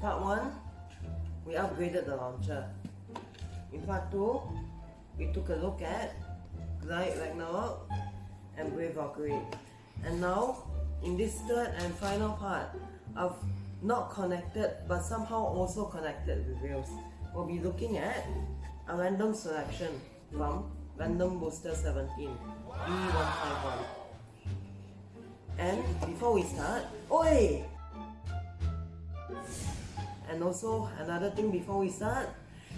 Part 1, we upgraded the launcher. In part 2, we took a look at Glide Ragnarok and Brave Valkyrie. And now, in this third and final part of not connected but somehow also connected Rails, we'll be looking at a random selection from Random Booster 17 B151. And before we start, oi! And also another thing before we start,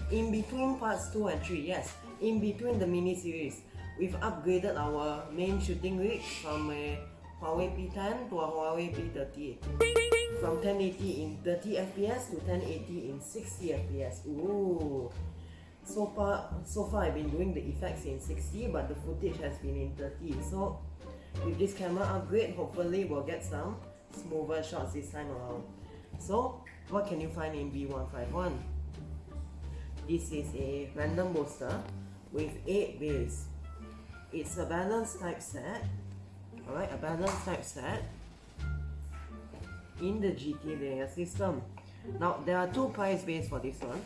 in between parts 2 and 3, yes, in between the mini series, we've upgraded our main shooting rig from a Huawei P10 to a Huawei P30. From 1080 in 30 FPS to 1080 in 60 FPS. Ooh. So far, so far I've been doing the effects in 60 but the footage has been in 30. So with this camera upgrade, hopefully we'll get some smoother shots this time around. So what can you find in B151? This is a random booster with 8 bays. It's a balanced type set. Alright, a balanced type set in the GT layer system. Now there are two price bays for this one.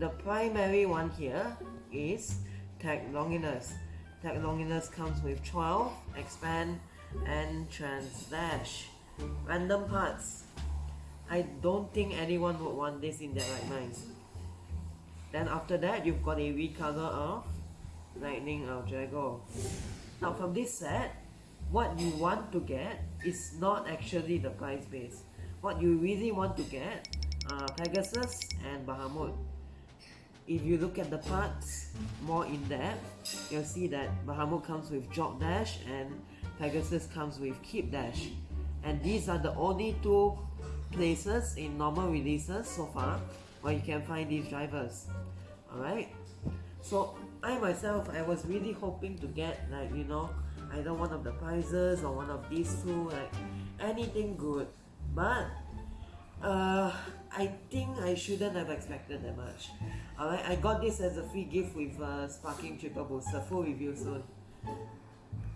The primary one here is Tact Longinus. Tact Longinus comes with 12, expand, and transdash. Random parts. I don't think anyone would want this in their right minds. Then after that, you've got a recolor of Lightning L-Drago. Now from this set, what you want to get is not actually the price base. What you really want to get are Pegasus and Bahamut. If you look at the parts more in depth, you'll see that Bahamut comes with Drop Dash and Pegasus comes with Keep Dash. And these are the only two places in normal releases so far where you can find these drivers. Alright? So I myself, I was really hoping to get like, you know, either one of the prizes or one of these two, like anything good. But uh, I think I shouldn't have expected that much. Alright, I got this as a free gift with uh, Sparking Triple Booster, full review soon.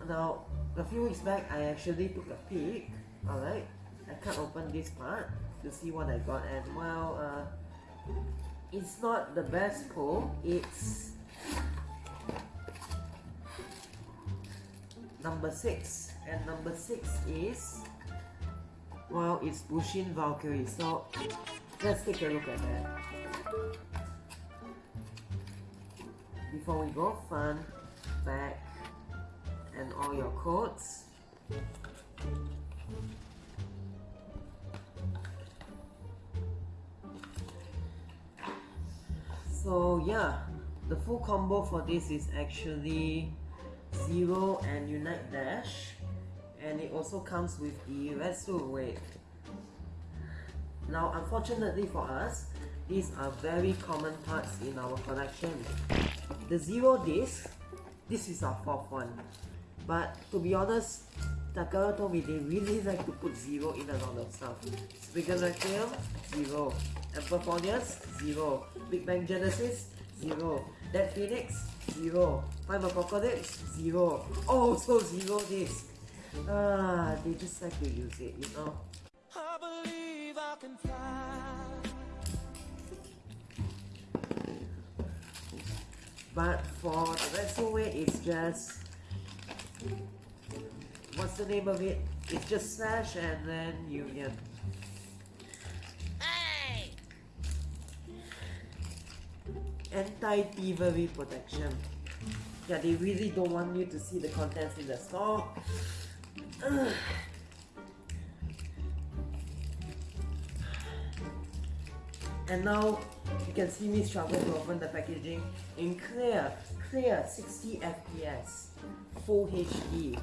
Now, a few weeks back, I actually took a peek, alright, I cut open this part to see what I got. And well, uh, it's not the best pull, it's number 6 and number 6 is well it's Bushin Valkyrie. So let's take a look at that. Before we go front back and all your codes so yeah the full combo for this is actually Zero and Unite Dash and it also comes with the Retsu weight. Now unfortunately for us, these are very common parts in our collection. The Zero disc, this is our fourth one. But to be honest, Takara told me they really like to put Zero in a lot of stuff. Spriggan Requiem, Zero. Claudius, Zero. Big Bang Genesis, Zero. Dead Phoenix, Zero. Time Apocalypse, Zero. Oh, so Zero disc. Ah, they just like to use it, you know. I believe I can fly. But for the Retsu weight, it's just what's the name of it? It's just Smash and then Union. Hey! Anti-thievery protection. Yeah, they really don't want you to see the contents in the store. And now you can see me struggle to open the packaging in clear, clear 60 FPS, full HD.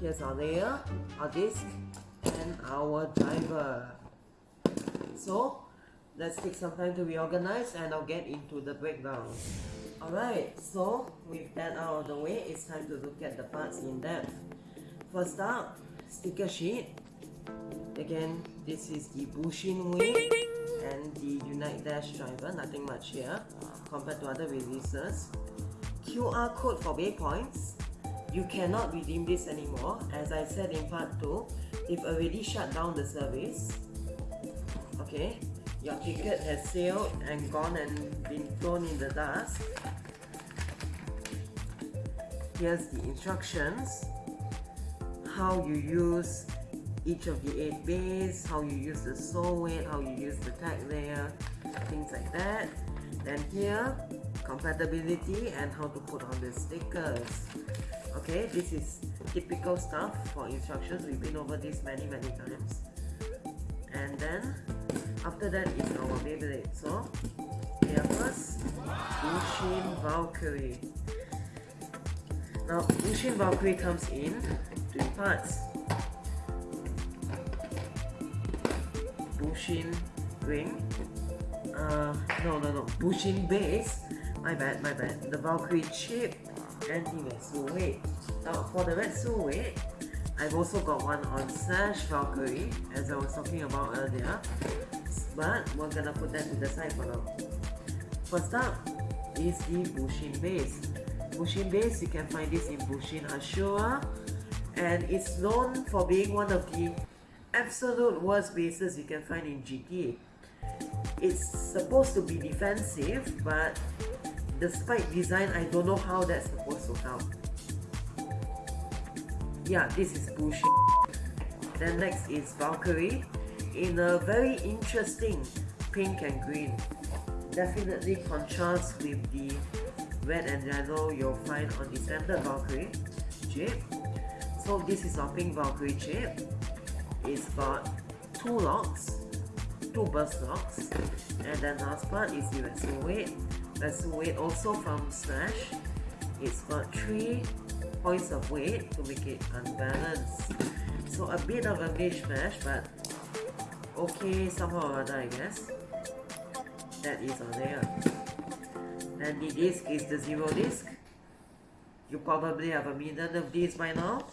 Here's our layer, our disc, and our driver. So let's take some time to reorganize and I'll get into the breakdown. Alright, so with that out of the way, it's time to look at the parts in depth. First up, sticker sheet. Again, this is the Bushin Wing and the Unite Dash driver, nothing much here compared to other releases. QR code for BeyPoints. You cannot redeem this anymore. As I said in part 2, they've already shut down the service. okay your ticket has sailed and gone and been thrown in the dust here's the instructions how you use each of the eight bays, how you use the weight, how you use the tag layer, things like that. Then here, compatibility and how to put on the stickers. Okay, this is typical stuff for instructions. We've been over this many, many times. And then, after that is our Beyblade. So, here first, Bushin Valkyrie. Now, Bushin Valkyrie comes in three parts. Bushin ring. Uh, no, no, no. Bushin base. My bad, my bad. The Valkyrie chip and the Retsu weight. Now, for the Retsu weight, I've also got one on Slash Valkyrie, as I was talking about earlier. But we're gonna put that to the side for now. First up is the Bushin base. Bushin base, you can find this in Bushin Ashura, and it's known for being one of the absolute worst bases you can find in GTA. It's supposed to be defensive, but despite design, I don't know how that's supposed to help. Yeah, this is bullshit. Then next is Valkyrie in a very interesting pink and green. Definitely contrasts with the red and yellow you'll find on the standard Valkyrie chip. So this is our pink Valkyrie chip. It's got two locks, two burst locks, and then last part is the weight. Retsu weight also from Smash. It's got three points of weight to make it unbalanced. So a bit of a mishmash, but okay somehow or other I guess. That is on there. And the disc is the zero disc. You probably have a million of these by now.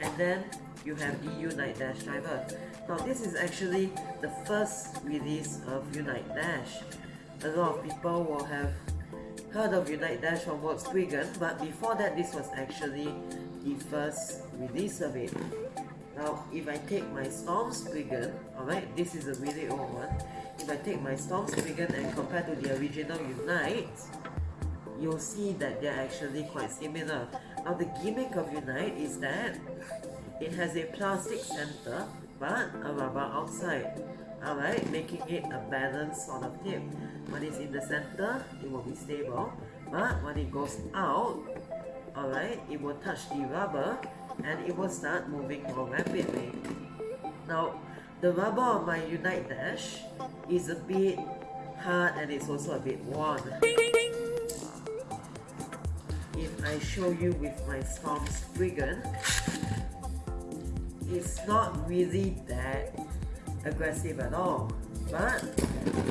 And then you have the Unite Dash driver. Now this is actually the first release of Unite Dash. A lot of people will have heard of Unite Dash from Volkswagen, but before that this was actually the first release of it. Now if I take my Storm Spriggan, alright, this is a really old one. If I take my Storm Spriggan and compare to the original Unite, you'll see that they're actually quite similar. Now the gimmick of Unite is that it has a plastic center but a rubber outside. Alright, making it a balanced sort of tip. When it's in the center, it will be stable. But when it goes out, alright, it will touch the rubber and it will start moving more rapidly. Now, the rubber on my Unite Dash is a bit hard and it's also a bit worn. If I show you with my Storm Spriggan, it's not really that aggressive at all. But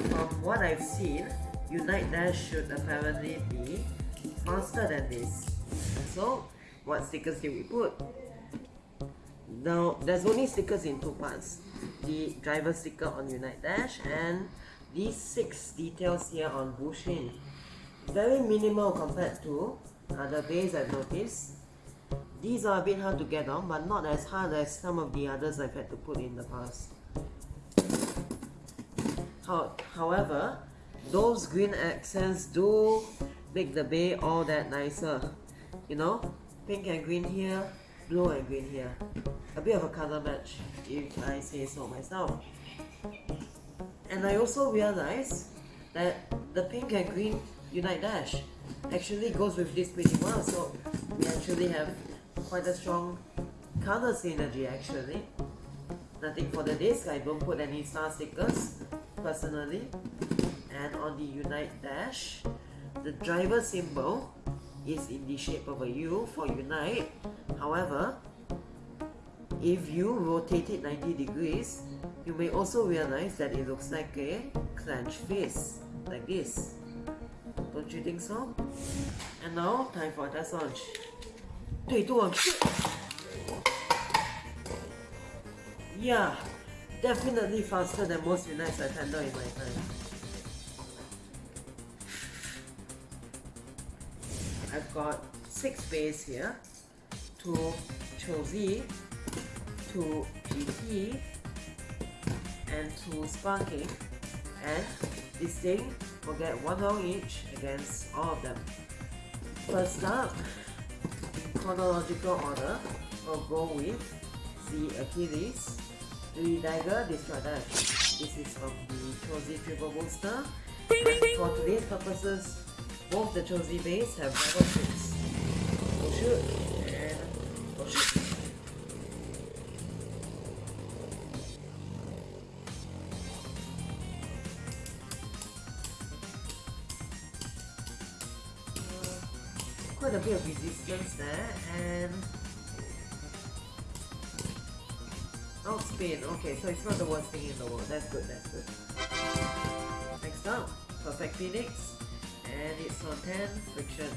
from what I've seen, Unite Dash should apparently be faster than this. So, what stickers did we put? Now, there's only stickers in two parts. The driver sticker on Unite Dash and these six details here on Bushin. Very minimal compared to other bays I've noticed. These are a bit hard to get on, but not as hard as some of the others I've had to put in the past. How, however, those green accents do make the bay all that nicer. You know, pink and green here, blue and green here. A bit of a color match, if I say so myself. And I also realized that the pink and green Unite Dash actually goes with this pretty well, so we actually have quite a strong color synergy actually. Nothing for the disc, I don't put any star stickers personally. And on the Unite dash, the driver symbol is in the shape of a U for Unite. However, if you rotate it 90 degrees, you may also realize that it looks like a clenched fist, like this. Don't you think so? And now, time for test launch. 对多 Yeah, definitely faster than most Unites I've handled in my time. I've got six bays here, two Cho-Z, two GT, and two sparking. And this thing will get one round each against all of them. First up, chronological order, we'll go with the Achilles, the Dagger Destroy Dash. This is from the Cho-Z Triple Booster. For today's purposes, both the Cho-Z base have Dragon 6. Go shoot, resistance there and Oh outspin okay so it's not the worst thing in the world. That's good that's good. Next up perfect phoenix and it's on 10 friction.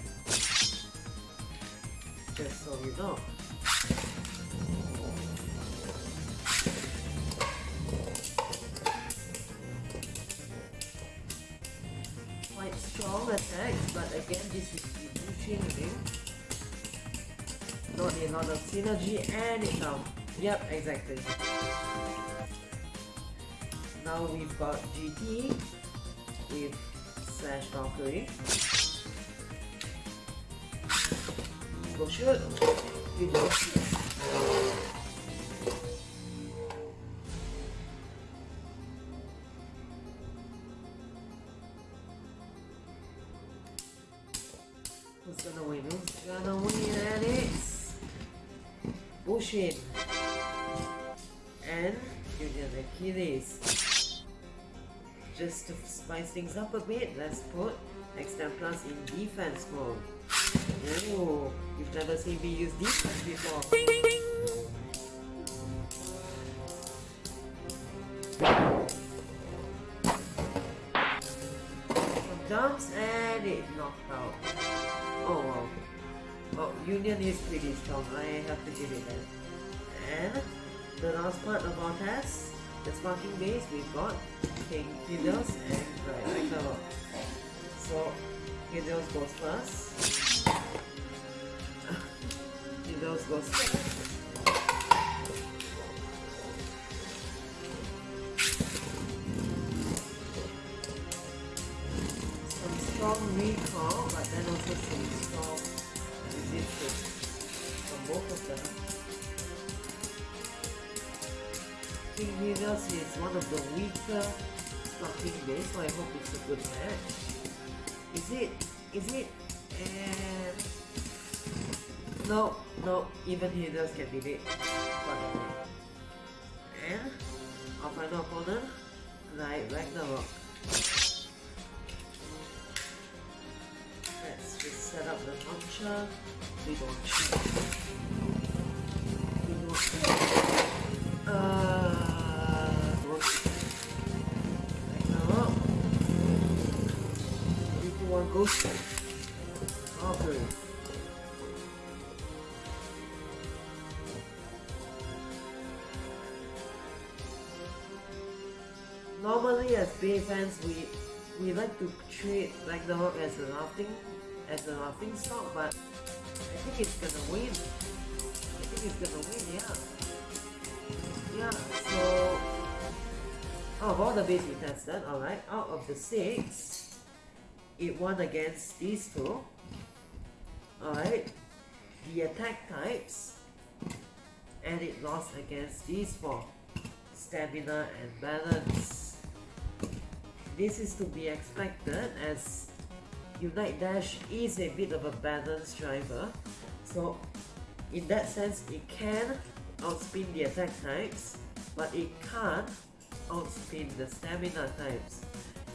Just so you know. Quite strong attacks but again this is changing. Not a lot of synergy and it's down. Um, yep, exactly. Now we've got GT with Slash Valkyrie. Go shoot. You do. Who's gonna win? Who's gonna win? And it's Bushin and Union Achilles. Just to spice things up a bit, let's put Extend Plus in defense mode. Oh, you've never seen me use defense before. Jumps and it knocked out. Oh wow. Well, Union is pretty strong, I have to give it that. And the last part of our test, the sparking base, we've got King Helios and Right, Ragnarok. So, Helios goes first. Helios goes first. Some strong recall, but then also some strong resistance from both of them. King Helios is one of the weaker sparking base, so I hope it's a good match. Is it? Is it? Uh, and uh, uh, no, no, even Helios can beat it. And our final opponent, like Ragnarok. Launcher. We don't shoot. We don't shoot. Uh. Ragnarok. Three, two, one, go. Okay. Normally as Bay fans we we like to treat Ragnarok as a laughing as a laughing stock but I think it's gonna win. I think it's gonna win, yeah. Yeah, so out of all the base we tested, alright, out of the six, it won against these two. Alright. The attack types and it lost against these four. Stamina and balance. This is to be expected as Unite Dash is a bit of a balanced driver. So in that sense it can outspin the attack types, but it can't outspin the stamina types.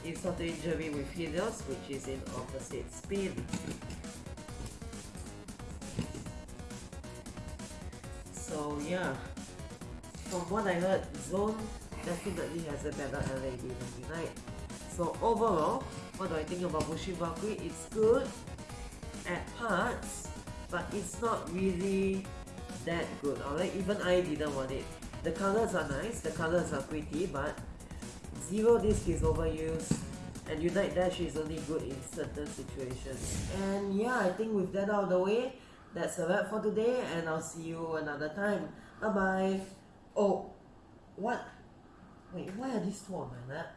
Insult to injury with Helios, which is in opposite spin. So yeah, from what I heard, Zone definitely has a better LAD than Unite. So overall, what do I think about Bushin Valkyrie? It's good at parts, but it's not really that good. Alright, even I didn't want it. The colors are nice, the colors are pretty, but Zero Disc is overused and Unite Dash is only good in certain situations. And yeah, I think with that out of the way, that's a wrap for today and I'll see you another time. Bye bye. Oh, what Wait, why are these two on my lap?